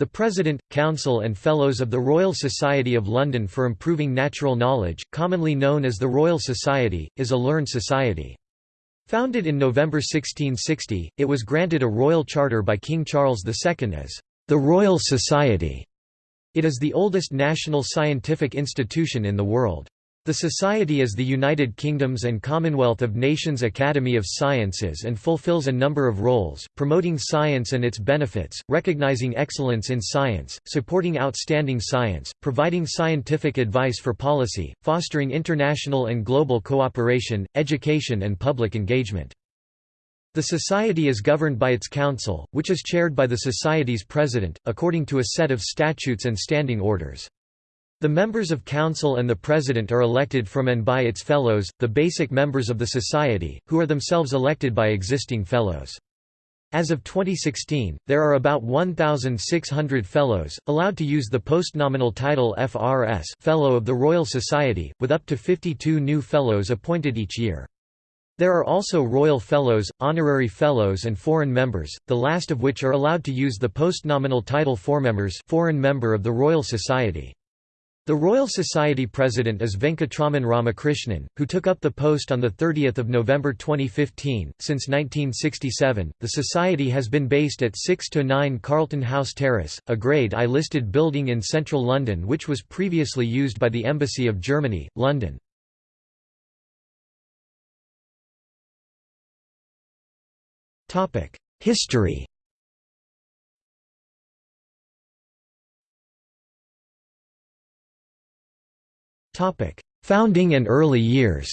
The President, Council and Fellows of the Royal Society of London for Improving Natural Knowledge, commonly known as the Royal Society, is a learned society. Founded in November 1660, it was granted a royal charter by King Charles II as the Royal Society. It is the oldest national scientific institution in the world. The Society is the United Kingdom's and Commonwealth of Nations Academy of Sciences and fulfills a number of roles, promoting science and its benefits, recognizing excellence in science, supporting outstanding science, providing scientific advice for policy, fostering international and global cooperation, education and public engagement. The Society is governed by its Council, which is chaired by the Society's President, according to a set of statutes and standing orders. The members of Council and the President are elected from and by its Fellows, the basic members of the Society, who are themselves elected by existing Fellows. As of 2016, there are about 1,600 Fellows, allowed to use the postnominal title FRS Fellow of the Royal Society, with up to 52 new Fellows appointed each year. There are also Royal Fellows, Honorary Fellows and Foreign Members, the last of which are allowed to use the postnominal title Foreign foreign member of the Royal Society. The Royal Society president is Venkatraman Ramakrishnan, who took up the post on 30 November 2015. Since 1967, the Society has been based at 6 to 9 Carlton House Terrace, a Grade I listed building in central London which was previously used by the Embassy of Germany, London. History Founding and early years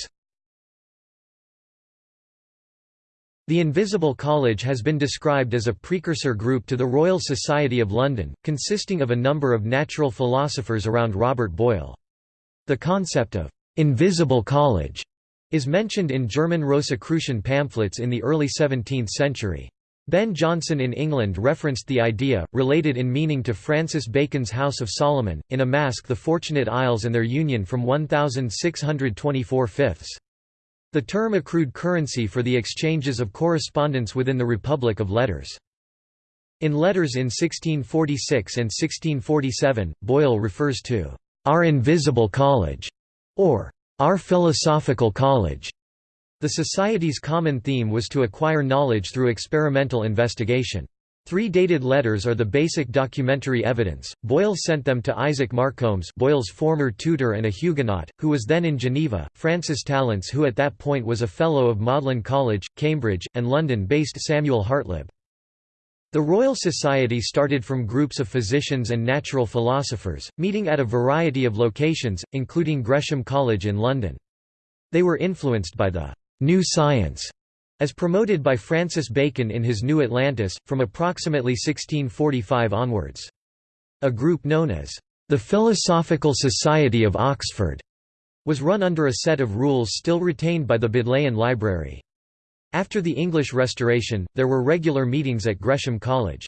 The Invisible College has been described as a precursor group to the Royal Society of London, consisting of a number of natural philosophers around Robert Boyle. The concept of «invisible college» is mentioned in German Rosicrucian pamphlets in the early 17th century. Ben Jonson in England referenced the idea, related in meaning to Francis Bacon's House of Solomon, in a masque The Fortunate Isles and their Union from 1624 fifths. The term accrued currency for the exchanges of correspondence within the Republic of Letters. In letters in 1646 and 1647, Boyle refers to our invisible college, or our philosophical college. The Society's common theme was to acquire knowledge through experimental investigation. Three dated letters are the basic documentary evidence. Boyle sent them to Isaac Marcombes, Boyle's former tutor and a Huguenot, who was then in Geneva, Francis Tallents who at that point was a Fellow of Magdalen College, Cambridge, and London-based Samuel Hartlib. The Royal Society started from groups of physicians and natural philosophers, meeting at a variety of locations, including Gresham College in London. They were influenced by the New Science, as promoted by Francis Bacon in his New Atlantis, from approximately 1645 onwards. A group known as the Philosophical Society of Oxford was run under a set of rules still retained by the Bodleian Library. After the English Restoration, there were regular meetings at Gresham College.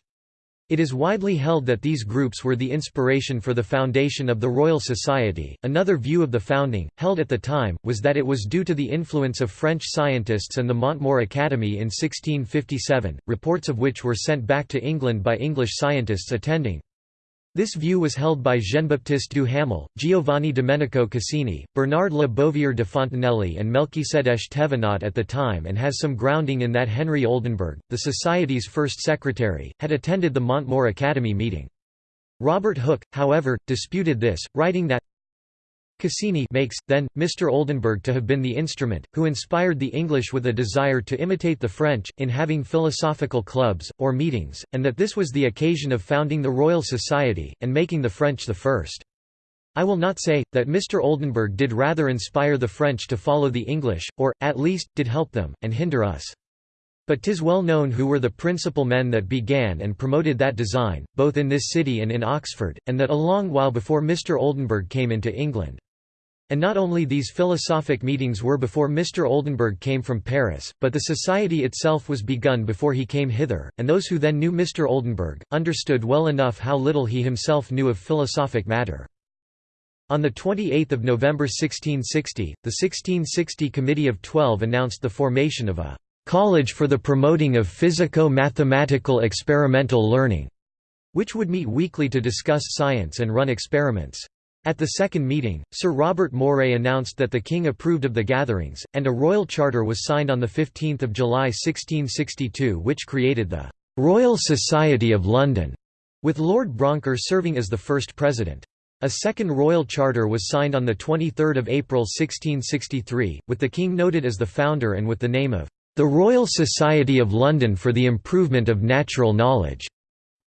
It is widely held that these groups were the inspiration for the foundation of the Royal Society. Another view of the founding, held at the time, was that it was due to the influence of French scientists and the Montmor Academy in 1657, reports of which were sent back to England by English scientists attending. This view was held by Jean-Baptiste Duhamel, Giovanni Domenico Cassini, Bernard Le Bovier de Fontenelle and Melchisedech Thévenot at the time and has some grounding in that Henry Oldenburg, the Society's first secretary, had attended the Montmor Academy meeting. Robert Hooke, however, disputed this, writing that Cassini makes, then, Mr. Oldenburg to have been the instrument, who inspired the English with a desire to imitate the French, in having philosophical clubs, or meetings, and that this was the occasion of founding the Royal Society, and making the French the first. I will not say, that Mr. Oldenburg did rather inspire the French to follow the English, or, at least, did help them, and hinder us. But 'tis well known who were the principal men that began and promoted that design, both in this city and in Oxford, and that a long while before Mr. Oldenburg came into England. And not only these philosophic meetings were before Mr. Oldenburg came from Paris, but the society itself was begun before he came hither, and those who then knew Mr. Oldenburg, understood well enough how little he himself knew of philosophic matter. On 28 November 1660, the 1660 Committee of Twelve announced the formation of a «College for the Promoting of Physico-Mathematical Experimental Learning» which would meet weekly to discuss science and run experiments. At the second meeting, Sir Robert Moray announced that the king approved of the gatherings, and a royal charter was signed on 15 July 1662 which created the «Royal Society of London», with Lord Brouncker serving as the first president. A second royal charter was signed on 23 April 1663, with the king noted as the founder and with the name of «The Royal Society of London for the Improvement of Natural Knowledge».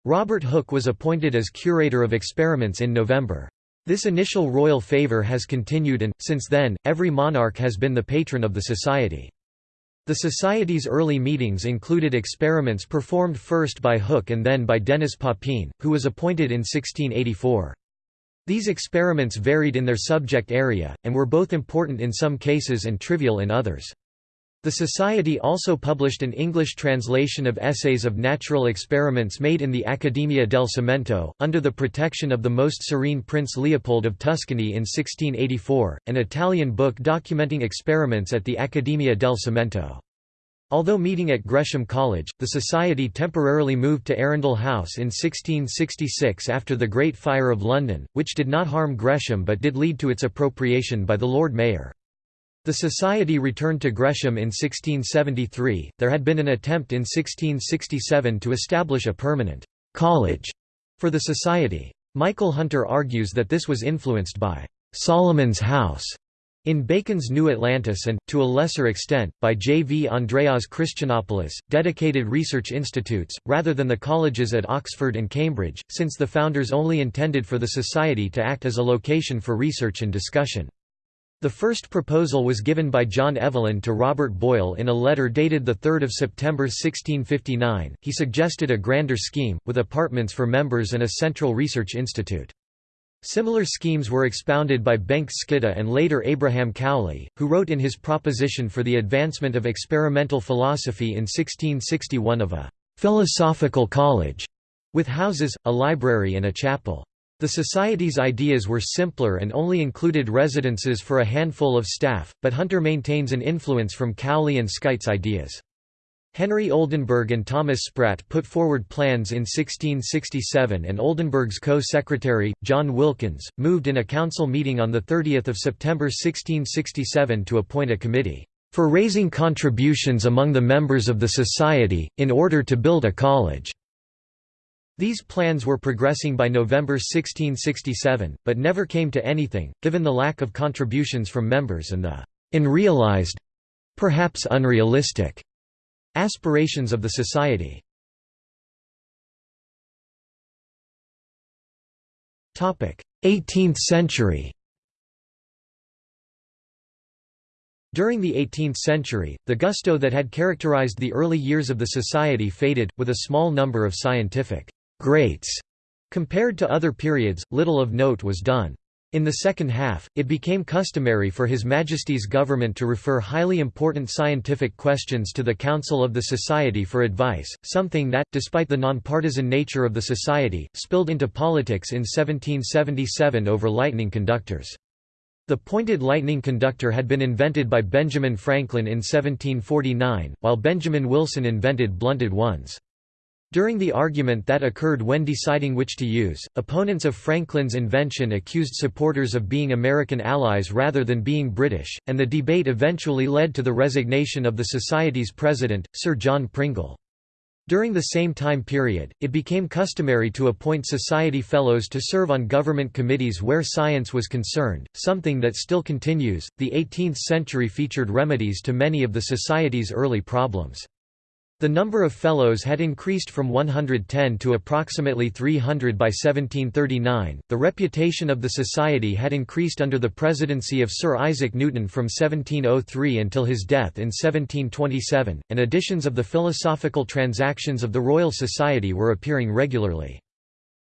Robert Hooke was appointed as curator of experiments in November. This initial royal favour has continued and, since then, every monarch has been the patron of the society. The Society's early meetings included experiments performed first by Hooke and then by Denis Papin, who was appointed in 1684. These experiments varied in their subject area, and were both important in some cases and trivial in others. The Society also published an English translation of essays of natural experiments made in the Accademia del Cimento, under the protection of the Most Serene Prince Leopold of Tuscany in 1684, an Italian book documenting experiments at the Accademia del Cimento. Although meeting at Gresham College, the Society temporarily moved to Arundel House in 1666 after the Great Fire of London, which did not harm Gresham but did lead to its appropriation by the Lord Mayor. The society returned to Gresham in 1673. There had been an attempt in 1667 to establish a permanent college for the society. Michael Hunter argues that this was influenced by Solomon's House in Bacon's New Atlantis and, to a lesser extent, by J. V. Andreae's Christianopolis, dedicated research institutes, rather than the colleges at Oxford and Cambridge, since the founders only intended for the society to act as a location for research and discussion. The first proposal was given by John Evelyn to Robert Boyle in a letter dated 3 September 1659. He suggested a grander scheme, with apartments for members and a central research institute. Similar schemes were expounded by Bengt Skytte and later Abraham Cowley, who wrote in his proposition for the advancement of experimental philosophy in 1661 of a «philosophical college» with houses, a library and a chapel. The Society's ideas were simpler and only included residences for a handful of staff, but Hunter maintains an influence from Cowley and Skytte's ideas. Henry Oldenburg and Thomas Sprat put forward plans in 1667 and Oldenburg's co-secretary, John Wilkins, moved in a council meeting on 30 September 1667 to appoint a committee, "...for raising contributions among the members of the society, in order to build a college." These plans were progressing by November 1667, but never came to anything, given the lack of contributions from members and the unrealized—perhaps unrealistic—aspirations of the society. Topic: 18th century During the 18th century, the gusto that had characterized the early years of the society faded, with a small number of scientific greats. Compared to other periods, little of note was done. In the second half, it became customary for His Majesty's government to refer highly important scientific questions to the Council of the Society for advice, something that, despite the nonpartisan nature of the Society, spilled into politics in 1777 over lightning conductors. The pointed lightning conductor had been invented by Benjamin Franklin in 1749, while Benjamin Wilson invented blunted ones. During the argument that occurred when deciding which to use, opponents of Franklin's invention accused supporters of being American allies rather than being British, and the debate eventually led to the resignation of the Society's president, Sir John Pringle. During the same time period, it became customary to appoint Society Fellows to serve on government committees where science was concerned, something that still continues. The 18th century featured remedies to many of the Society's early problems. The number of Fellows had increased from 110 to approximately 300 by 1739. The reputation of the Society had increased under the presidency of Sir Isaac Newton from 1703 until his death in 1727, and editions of the Philosophical Transactions of the Royal Society were appearing regularly.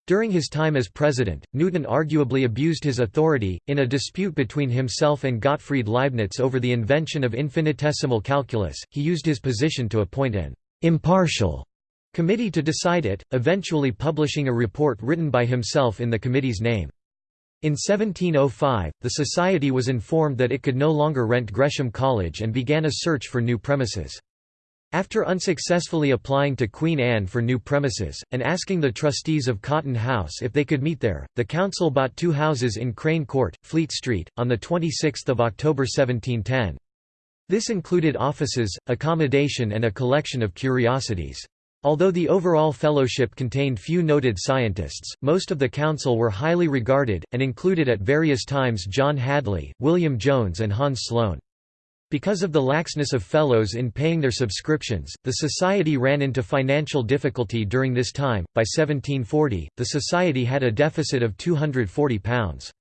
During his time as president, Newton arguably abused his authority, in a dispute between himself and Gottfried Leibniz over the invention of infinitesimal calculus, he used his position to appoint an impartial committee to decide it, eventually publishing a report written by himself in the committee's name. In 1705, the Society was informed that it could no longer rent Gresham College and began a search for new premises. After unsuccessfully applying to Queen Anne for new premises, and asking the trustees of Cotton House if they could meet there, the council bought two houses in Crane Court, Fleet Street, on 26 October 1710. This included offices, accommodation and a collection of curiosities. Although the overall fellowship contained few noted scientists, most of the council were highly regarded, and included at various times John Hadley, William Jones and Hans Sloane. Because of the laxness of fellows in paying their subscriptions, the society ran into financial difficulty during this time. By 1740, the society had a deficit of £240.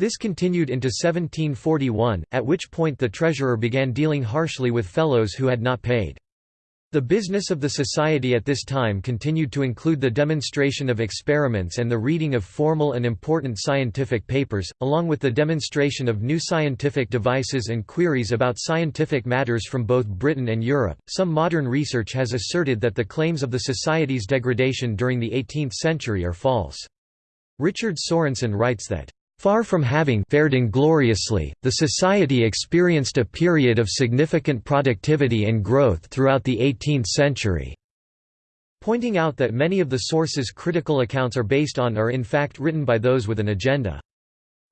This continued into 1741, at which point the treasurer began dealing harshly with fellows who had not paid. The business of the society at this time continued to include the demonstration of experiments and the reading of formal and important scientific papers, along with the demonstration of new scientific devices and queries about scientific matters from both Britain and Europe. Some modern research has asserted that the claims of the society's degradation during the 18th century are false. Richard Sorrenson writes that Far from having fared ingloriously, the society experienced a period of significant productivity and growth throughout the 18th century. Pointing out that many of the sources critical accounts are based on are in fact written by those with an agenda.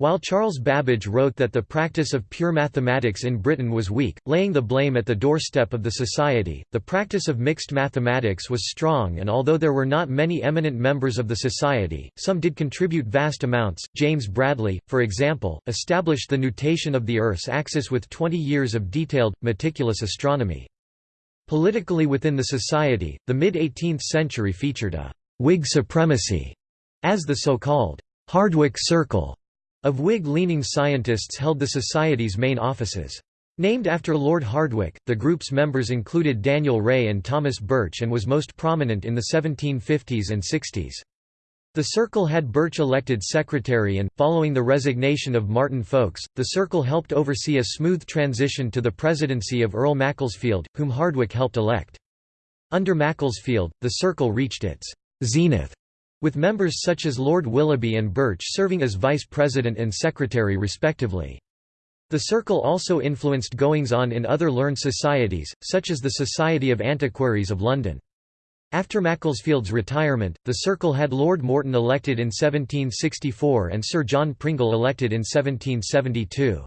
While Charles Babbage wrote that the practice of pure mathematics in Britain was weak, laying the blame at the doorstep of the society, the practice of mixed mathematics was strong and although there were not many eminent members of the society, some did contribute vast amounts. James Bradley, for example, established the nutation of the Earth's axis with 20 years of detailed, meticulous astronomy. Politically within the society, the mid-18th century featured a «Whig supremacy» as the so-called «Hardwicke Circle» of Whig-leaning scientists held the Society's main offices. Named after Lord Hardwicke, the group's members included Daniel Wray and Thomas Birch and was most prominent in the 1750s and 60s. The Circle had Birch elected secretary and, following the resignation of Martin Folkes, the Circle helped oversee a smooth transition to the presidency of Earl Macclesfield, whom Hardwicke helped elect. Under Macclesfield, the Circle reached its zenith with members such as Lord Willoughby and Birch serving as vice president and secretary respectively. The circle also influenced goings-on in other learned societies, such as the Society of Antiquaries of London. After Macclesfield's retirement, the circle had Lord Morton elected in 1764 and Sir John Pringle elected in 1772.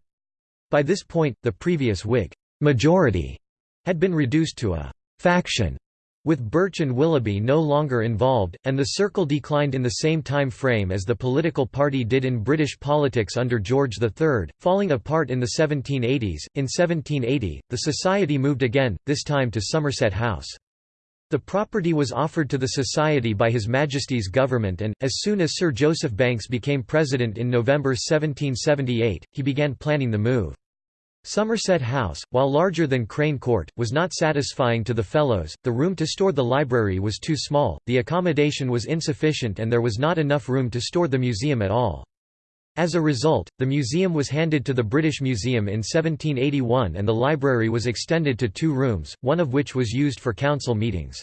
By this point, the previous Whig majority had been reduced to a faction with Birch and Willoughby no longer involved, and the Circle declined in the same time frame as the political party did in British politics under George III, falling apart in the 1780s. In 1780, the Society moved again, this time to Somerset House. The property was offered to the Society by His Majesty's government and, as soon as Sir Joseph Banks became president in November 1778, he began planning the move. Somerset House, while larger than Crane Court, was not satisfying to the Fellows, the room to store the library was too small, the accommodation was insufficient and there was not enough room to store the museum at all. As a result, the museum was handed to the British Museum in 1781 and the library was extended to two rooms, one of which was used for council meetings.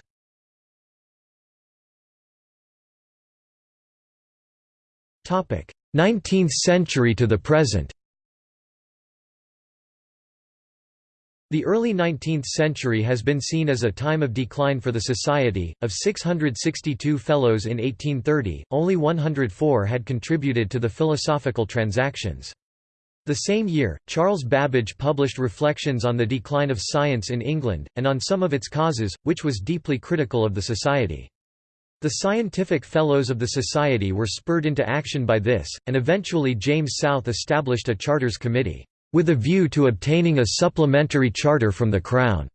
Topic: Nineteenth century to the present The early 19th century has been seen as a time of decline for the Society. Of 662 Fellows in 1830, only 104 had contributed to the Philosophical Transactions. The same year, Charles Babbage published Reflections on the Decline of Science in England, and on some of its causes, which was deeply critical of the Society. The scientific fellows of the Society were spurred into action by this, and eventually James South established a Charters Committee with a view to obtaining a supplementary charter from the Crown,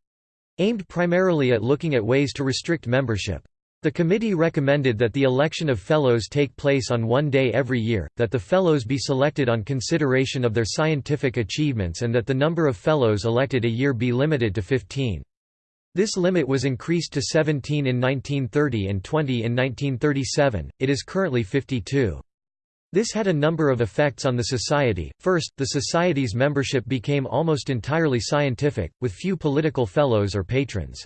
aimed primarily at looking at ways to restrict membership. The committee recommended that the election of fellows take place on one day every year, that the fellows be selected on consideration of their scientific achievements and that the number of fellows elected a year be limited to 15. This limit was increased to 17 in 1930 and 20 in 1937, it is currently 52. This had a number of effects on the society. First, the society's membership became almost entirely scientific, with few political fellows or patrons.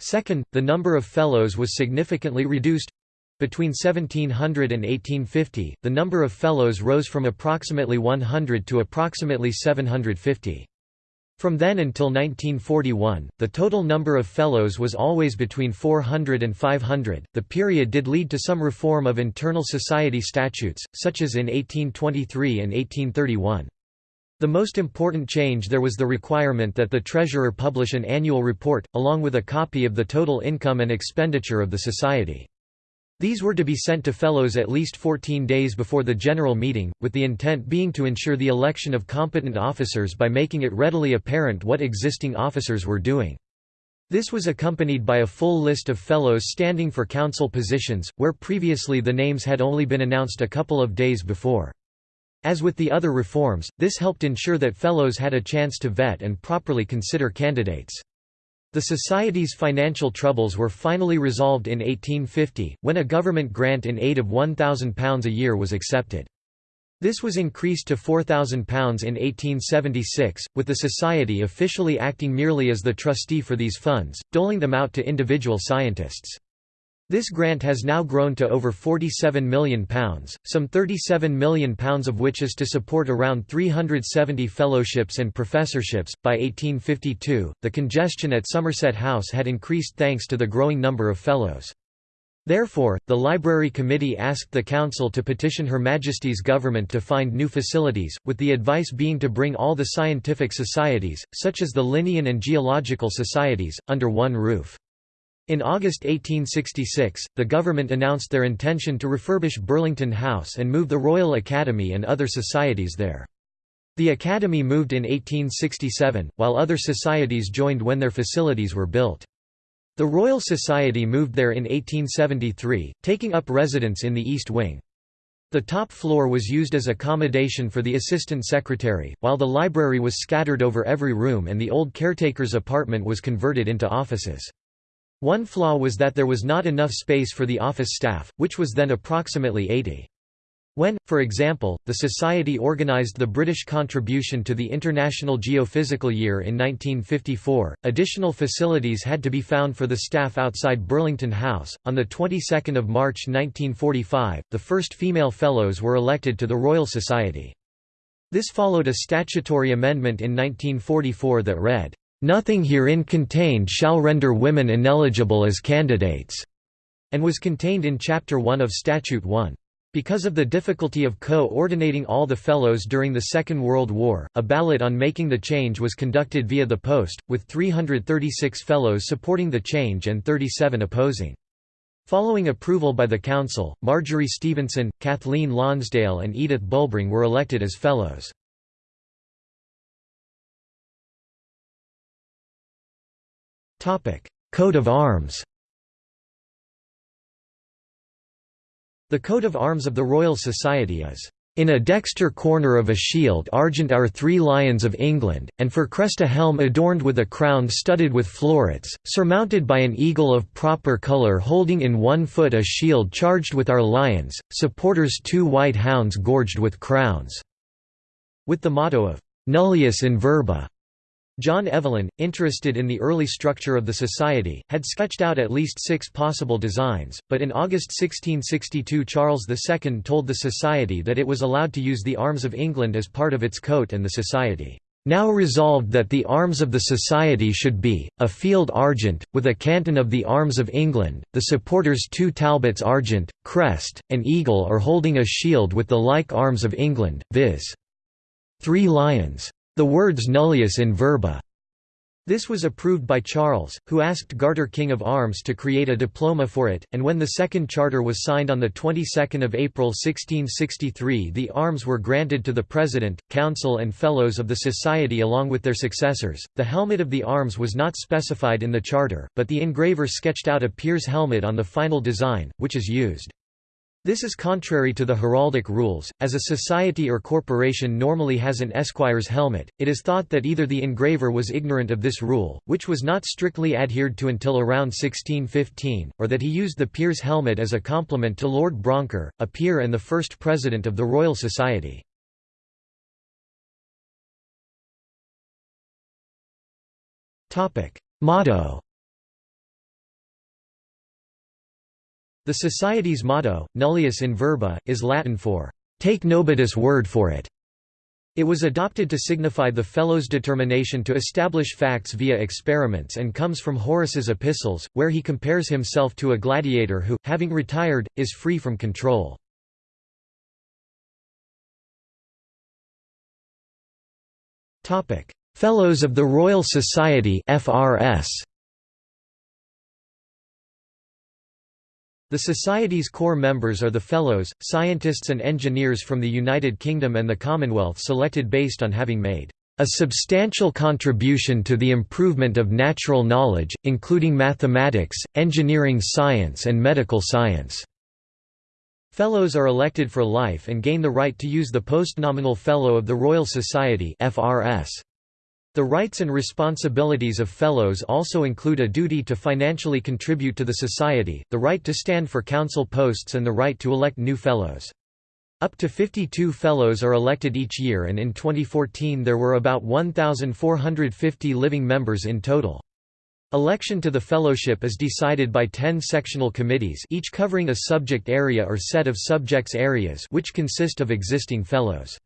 Second, the number of fellows was significantly reduced. Between 1700 and 1850, the number of fellows rose from approximately 100 to approximately 750. From then until 1941, the total number of fellows was always between 400 and 500. The period did lead to some reform of internal society statutes, such as in 1823 and 1831. The most important change there was the requirement that the treasurer publish an annual report, along with a copy of the total income and expenditure of the society. These were to be sent to fellows at least 14 days before the general meeting, with the intent being to ensure the election of competent officers by making it readily apparent what existing officers were doing. This was accompanied by a full list of fellows standing for council positions, where previously the names had only been announced a couple of days before. As with the other reforms, this helped ensure that fellows had a chance to vet and properly consider candidates. The Society's financial troubles were finally resolved in 1850, when a government grant in aid of £1,000 a year was accepted. This was increased to £4,000 in 1876, with the Society officially acting merely as the trustee for these funds, doling them out to individual scientists. This grant has now grown to over £47 million, some £37 million of which is to support around 370 fellowships and professorships. By 1852, the congestion at Somerset House had increased thanks to the growing number of fellows. Therefore, the Library Committee asked the Council to petition Her Majesty's government to find new facilities, with the advice being to bring all the scientific societies, such as the Linnean and Geological societies, under one roof. In August 1866, the government announced their intention to refurbish Burlington House and move the Royal Academy and other societies there. The Academy moved in 1867, while other societies joined when their facilities were built. The Royal Society moved there in 1873, taking up residence in the East Wing. The top floor was used as accommodation for the assistant secretary, while the library was scattered over every room and the old caretaker's apartment was converted into offices. One flaw was that there was not enough space for the office staff, which was then approximately 80. When, for example, the Society organized the British contribution to the International Geophysical Year in 1954, additional facilities had to be found for the staff outside Burlington House. On the 22nd of March 1945, the first female fellows were elected to the Royal Society. This followed a statutory amendment in 1944 that read, Nothing herein contained shall render women ineligible as candidates, and was contained in Chapter 1 of Statute 1. Because of the difficulty of co-ordinating all the fellows during the Second World War, a ballot on making the change was conducted via the post, with 336 fellows supporting the change and 37 opposing. Following approval by the Council, Marjorie Stevenson, Kathleen Lonsdale and Edith Bulbring were elected as fellows. Coat of arms The coat of arms of the Royal Society is in a dexter corner of a shield argent are three lions of England, and for crest a helm adorned with a crown studded with florets, surmounted by an eagle of proper colour holding in one foot a shield charged with our lions, supporters two white hounds gorged with crowns", with the motto of «Nullius in verba», John Evelyn, interested in the early structure of the society, had sketched out at least six possible designs, but in August 1662 Charles II told the society that it was allowed to use the arms of England as part of its coat and the society now resolved that the arms of the Society should be, a field argent, with a canton of the arms of England, the supporters two talbots argent, crest, an eagle or holding a shield with the like arms of England, viz. three lions. The words nullius in verba. This was approved by Charles, who asked Garter King of Arms to create a diploma for it, and when the second charter was signed on the 22nd of April 1663 the arms were granted to the President, Council and Fellows of the Society along with their successors. The helmet of the arms was not specified in the charter, but the engraver sketched out a peer's helmet on the final design, which is used. This is contrary to the heraldic rules, as a society or corporation normally has an esquire's helmet. It is thought that either the engraver was ignorant of this rule, which was not strictly adhered to until around 1615, or that he used the peer's helmet as a compliment to Lord Brouncker, a peer and the first president of the Royal Society. Motto The Society's motto, nullius in verba, is Latin for, "'Take nobody's word for it' It was adopted to signify the Fellow's determination to establish facts via experiments and comes from Horace's epistles, where he compares himself to a gladiator who, having retired, is free from control. Fellows of the Royal Society FRS The Society's core members are the Fellows, scientists and engineers from the United Kingdom and the Commonwealth selected based on having made a substantial contribution to the improvement of natural knowledge, including mathematics, engineering science and medical science." Fellows are elected for life and gain the right to use the postnominal Fellow of the Royal Society FRS. The rights and responsibilities of Fellows also include a duty to financially contribute to the Society, the right to stand for council posts and the right to elect new Fellows. Up to 52 Fellows are elected each year and in 2014 there were about 1,450 living members in total. Election to the fellowship is decided by 10 sectional committees each covering a subject area or set of subjects areas which consist of existing fellows.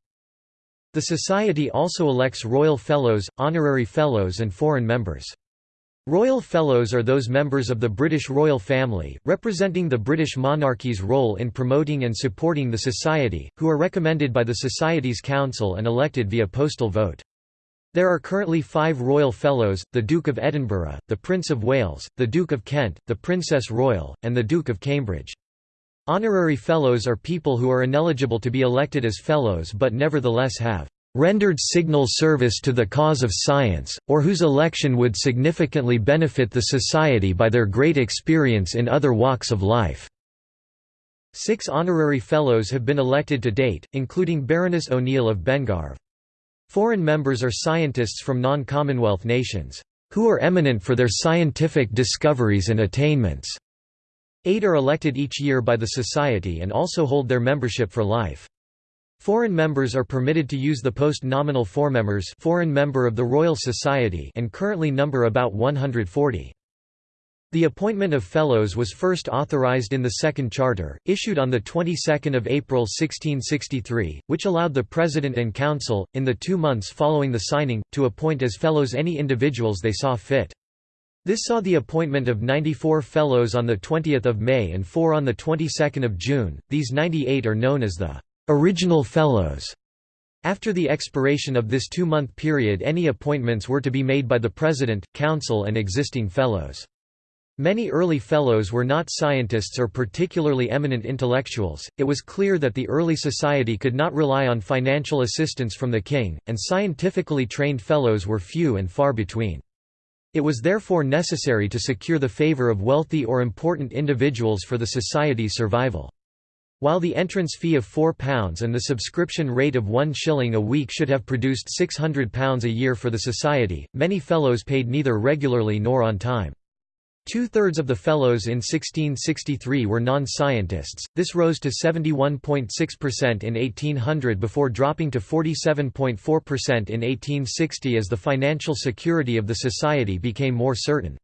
The Society also elects Royal Fellows, Honorary Fellows and foreign members. Royal Fellows are those members of the British royal family, representing the British monarchy's role in promoting and supporting the Society, who are recommended by the Society's Council and elected via postal vote. There are currently five Royal Fellows, the Duke of Edinburgh, the Prince of Wales, the Duke of Kent, the Princess Royal, and the Duke of Cambridge. Honorary Fellows are people who are ineligible to be elected as Fellows but nevertheless have rendered signal service to the cause of science, or whose election would significantly benefit the society by their great experience in other walks of life." Six honorary Fellows have been elected to date, including Baroness O'Neill of Bengarve. Foreign members are scientists from non-Commonwealth nations, "...who are eminent for their scientific discoveries and attainments." Eight are elected each year by the Society and also hold their membership for life. Foreign members are permitted to use the post-nominal ForMemRS foreign member of the Royal Society and currently number about 140. The appointment of Fellows was first authorized in the Second Charter, issued on the 22nd of April 1663, which allowed the President and Council, in the two months following the signing, to appoint as Fellows any individuals they saw fit. This saw the appointment of 94 Fellows on 20 May and 4 on 22 June, these 98 are known as the «original Fellows». After the expiration of this two-month period any appointments were to be made by the President, Council and existing Fellows. Many early Fellows were not scientists or particularly eminent intellectuals, it was clear that the early society could not rely on financial assistance from the king, and scientifically trained Fellows were few and far between. It was therefore necessary to secure the favor of wealthy or important individuals for the Society's survival. While the entrance fee of £4 and the subscription rate of one shilling a week should have produced £600 a year for the Society, many Fellows paid neither regularly nor on time. Two-thirds of the Fellows in 1663 were non-scientists, this rose to 71.6% in 1800 before dropping to 47.4% in 1860 as the financial security of the Society became more certain.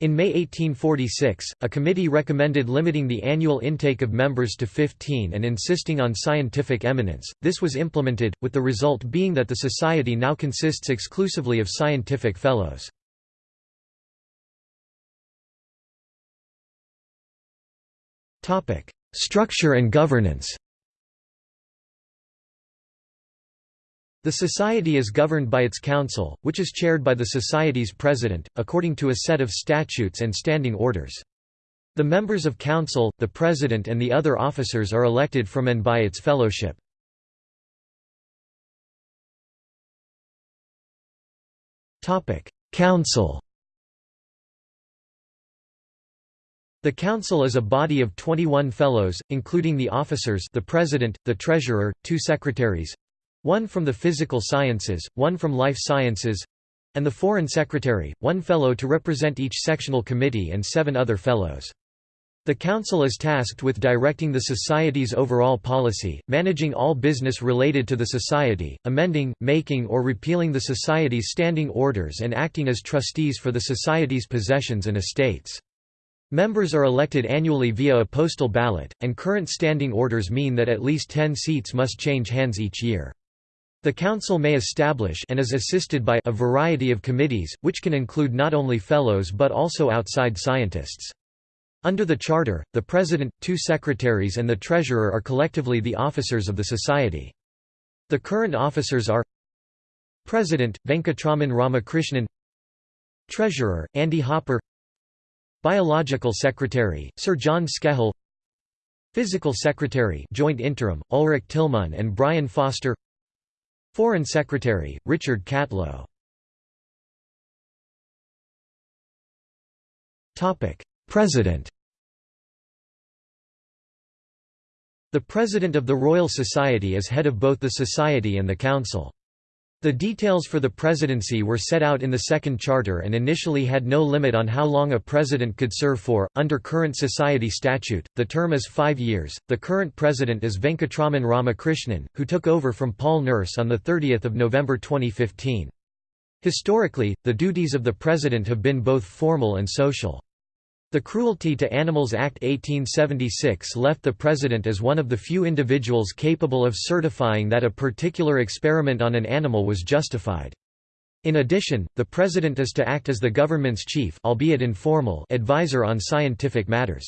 In May 1846, a committee recommended limiting the annual intake of members to 15 and insisting on scientific eminence. This was implemented, with the result being that the Society now consists exclusively of scientific fellows. Structure and governance The Society is governed by its Council, which is chaired by the Society's President, according to a set of statutes and standing orders. The members of Council, the President and the other officers are elected from and by its fellowship. Council The Council is a body of 21 fellows, including the officers the President, the Treasurer, two secretaries—one from the physical sciences, one from life sciences—and the Foreign Secretary, one fellow to represent each sectional committee and seven other fellows. The Council is tasked with directing the Society's overall policy, managing all business related to the Society, amending, making or repealing the Society's standing orders and acting as trustees for the Society's possessions and estates. Members are elected annually via a postal ballot, and current standing orders mean that at least 10 seats must change hands each year. The Council may establish and is assisted by a variety of committees, which can include not only fellows but also outside scientists. Under the Charter, the President, two secretaries and the Treasurer are collectively the officers of the Society. The current officers are President, Venkatraman Ramakrishnan Treasurer, Andy Hopper Biological Secretary, Sir John Skehel Physical Secretary Joint Interim, Ulrich Tillmann and Brian Foster. Foreign Secretary, Richard Catlow. President. The President of the Royal Society is head of both the Society and the Council. The details for the presidency were set out in the Second Charter and initially had no limit on how long a president could serve for. Under current society statute, the term is five years. The current president is Venkatraman Ramakrishnan, who took over from Paul Nurse on 30 November 2015. Historically, the duties of the president have been both formal and social. The Cruelty to Animals Act 1876 left the President as one of the few individuals capable of certifying that a particular experiment on an animal was justified. In addition, the President is to act as the government's chief albeit informal advisor on scientific matters.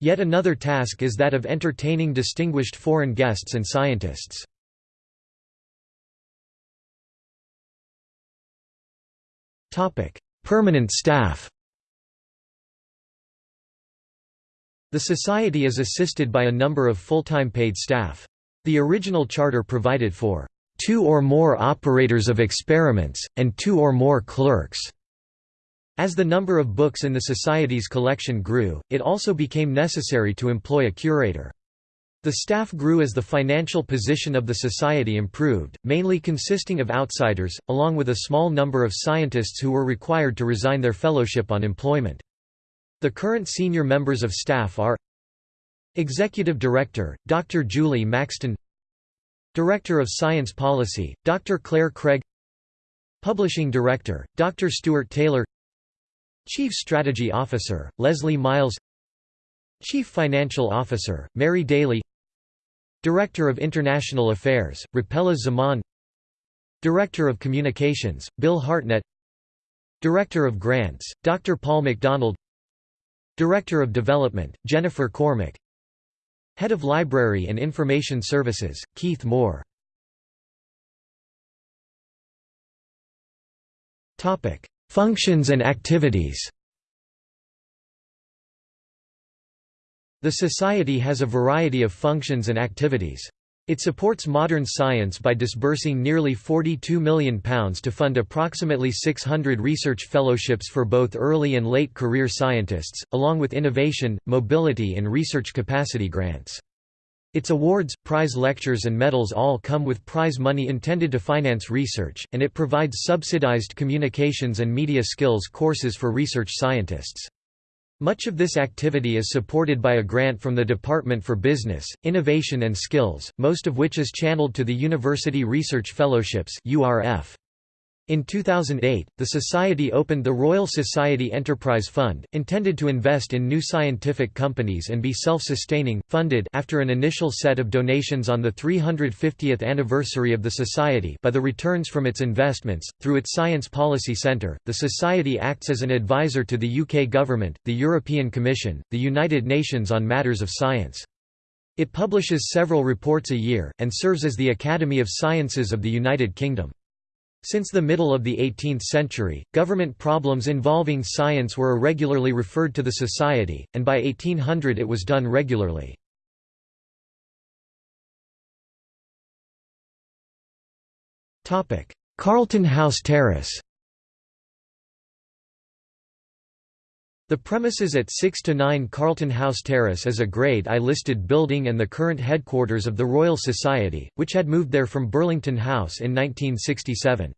Yet another task is that of entertaining distinguished foreign guests and scientists. Permanent staff The Society is assisted by a number of full-time paid staff. The original charter provided for two or more operators of experiments, and two or more clerks. As the number of books in the Society's collection grew, it also became necessary to employ a curator. The staff grew as the financial position of the Society improved, mainly consisting of outsiders, along with a small number of scientists who were required to resign their fellowship on employment. The current senior members of staff are Executive Director, Dr. Julie Maxton Director of Science Policy, Dr. Claire Craig Publishing Director, Dr. Stuart Taylor Chief Strategy Officer, Leslie Miles Chief Financial Officer, Mary Daly Director of International Affairs, Rapela Zaman Director of Communications, Bill Hartnett Director of Grants, Dr. Paul MacDonald Director of Development, Jennifer Cormick Head of Library and Information Services, Keith Moore. Functions and activities. The Society has a variety of functions and activities. It supports modern science by disbursing nearly £42 million to fund approximately 600 research fellowships for both early and late career scientists, along with innovation, mobility and research capacity grants. Its awards, prize lectures and medals all come with prize money intended to finance research, and it provides subsidized communications and media skills courses for research scientists. Much of this activity is supported by a grant from the Department for Business, Innovation and Skills, most of which is channeled to the University Research Fellowships URF. In 2008, the Society opened the Royal Society Enterprise Fund, intended to invest in new scientific companies and be self-sustaining, funded after an initial set of donations on the 350th anniversary of the Society by the returns from its investments. Through its Science Policy Centre, the Society acts as an advisor to the UK Government, the European Commission, the United Nations on matters of science. It publishes several reports a year, and serves as the Academy of Sciences of the United Kingdom. Since the middle of the 18th century, government problems involving science were irregularly referred to the Society, and by 1800 it was done regularly. Carlton House Terrace The premises at 6 to 9 Carlton House Terrace is a Grade I listed building and the current headquarters of the Royal Society, which had moved there from Burlington House in 1967.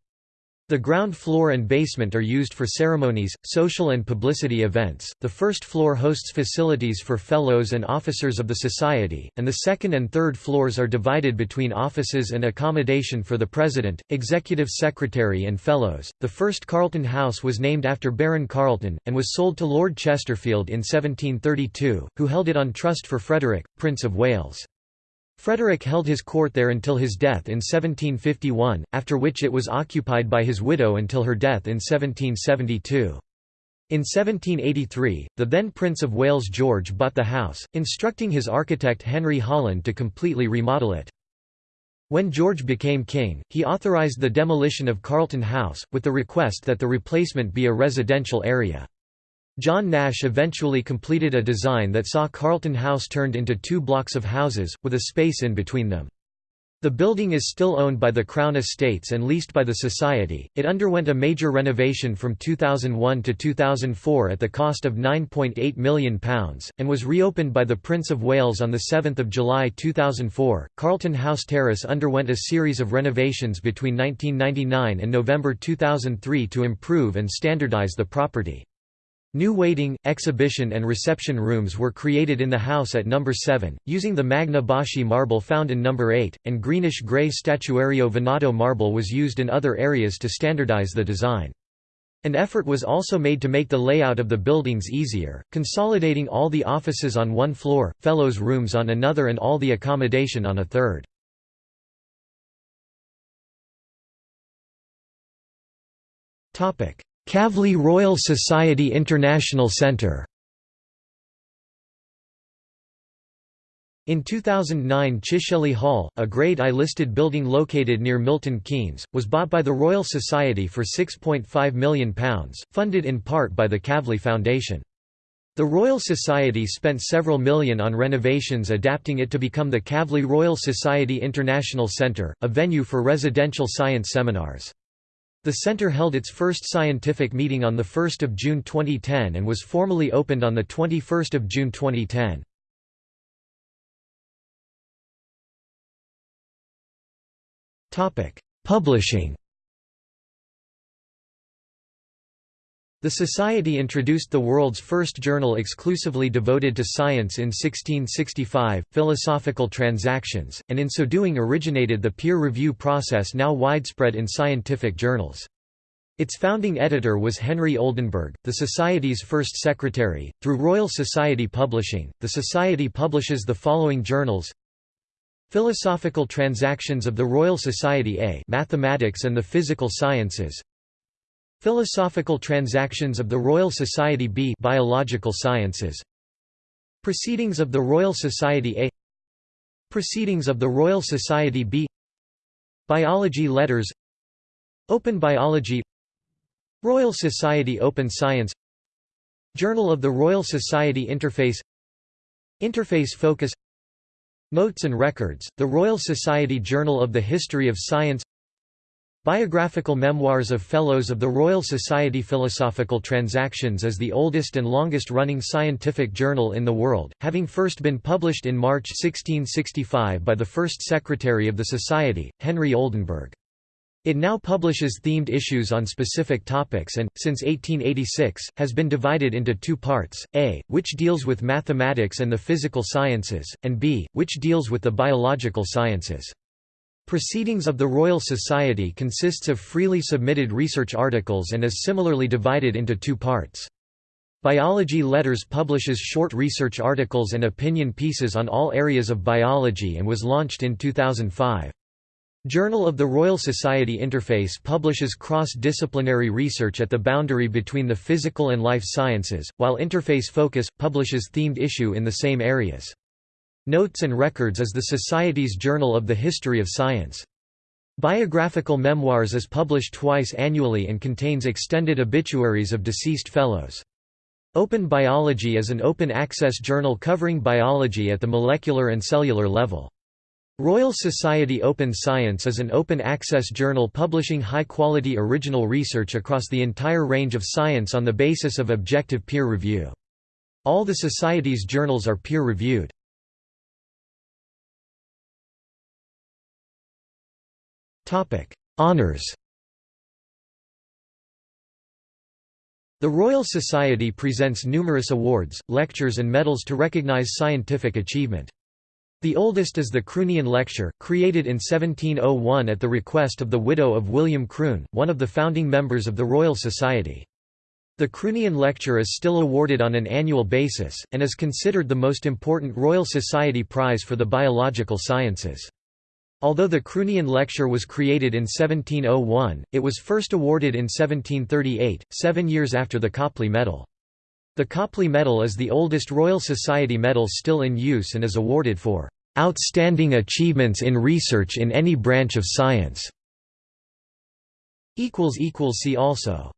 The ground floor and basement are used for ceremonies, social and publicity events. The first floor hosts facilities for fellows and officers of the society, and the second and third floors are divided between offices and accommodation for the president, executive secretary, and fellows. The first Carlton House was named after Baron Carlton and was sold to Lord Chesterfield in 1732, who held it on trust for Frederick, Prince of Wales. Frederick held his court there until his death in 1751, after which it was occupied by his widow until her death in 1772. In 1783, the then Prince of Wales George bought the house, instructing his architect Henry Holland to completely remodel it. When George became king, he authorised the demolition of Carlton House, with the request that the replacement be a residential area. John Nash eventually completed a design that saw Carlton House turned into two blocks of houses, with a space in between them. The building is still owned by the Crown Estates and leased by the Society. It underwent a major renovation from 2001 to 2004 at the cost of £9.8 million, and was reopened by the Prince of Wales on 7 July 2004. Carlton House Terrace underwent a series of renovations between 1999 and November 2003 to improve and standardise the property. New waiting, exhibition and reception rooms were created in the house at No. 7, using the Magna Boschi marble found in No. 8, and greenish-grey Statuario Venato marble was used in other areas to standardize the design. An effort was also made to make the layout of the buildings easier, consolidating all the offices on one floor, fellows' rooms on another and all the accommodation on a third. Kavli Royal Society International Centre In 2009 Chicheley Hall, a Grade I listed building located near Milton Keynes, was bought by the Royal Society for £6.5 million, funded in part by the Kavli Foundation. The Royal Society spent several million on renovations adapting it to become the Kavli Royal Society International Centre, a venue for residential science seminars. The center held its first scientific meeting on 1 June 2010 and was formally opened on 21 June 2010. Publishing The Society introduced the world's first journal exclusively devoted to science in 1665, Philosophical Transactions, and in so doing originated the peer review process now widespread in scientific journals. Its founding editor was Henry Oldenburg, the Society's first secretary. Through Royal Society Publishing, the Society publishes the following journals Philosophical Transactions of the Royal Society A Mathematics and the Physical Sciences Philosophical Transactions of the Royal Society B. Biological Sciences. Proceedings of the Royal Society A. Proceedings of the Royal Society B. Biology Letters. Open Biology. Royal Society Open Science. Journal of the Royal Society Interface. Interface Focus. Notes and Records, the Royal Society Journal of the History of Science Biographical memoirs of Fellows of the Royal Society Philosophical Transactions is the oldest and longest-running scientific journal in the world, having first been published in March 1665 by the first secretary of the Society, Henry Oldenburg. It now publishes themed issues on specific topics and, since 1886, has been divided into two parts, A, which deals with mathematics and the physical sciences, and B, which deals with the biological sciences. Proceedings of the Royal Society consists of freely submitted research articles and is similarly divided into two parts. Biology Letters publishes short research articles and opinion pieces on all areas of biology and was launched in 2005. Journal of the Royal Society Interface publishes cross-disciplinary research at the boundary between the physical and life sciences, while Interface Focus, publishes themed issue in the same areas. Notes and Records is the Society's journal of the history of science. Biographical Memoirs is published twice annually and contains extended obituaries of deceased fellows. Open Biology is an open-access journal covering biology at the molecular and cellular level. Royal Society Open Science is an open-access journal publishing high-quality original research across the entire range of science on the basis of objective peer review. All the Society's journals are peer-reviewed. Honours The Royal Society presents numerous awards, lectures and medals to recognise scientific achievement. The oldest is the Croonian Lecture, created in 1701 at the request of the widow of William Croon, one of the founding members of the Royal Society. The Croonian Lecture is still awarded on an annual basis, and is considered the most important Royal Society prize for the biological sciences. Although the Croonian Lecture was created in 1701, it was first awarded in 1738, seven years after the Copley Medal. The Copley Medal is the oldest Royal Society medal still in use and is awarded for "...outstanding achievements in research in any branch of science." See also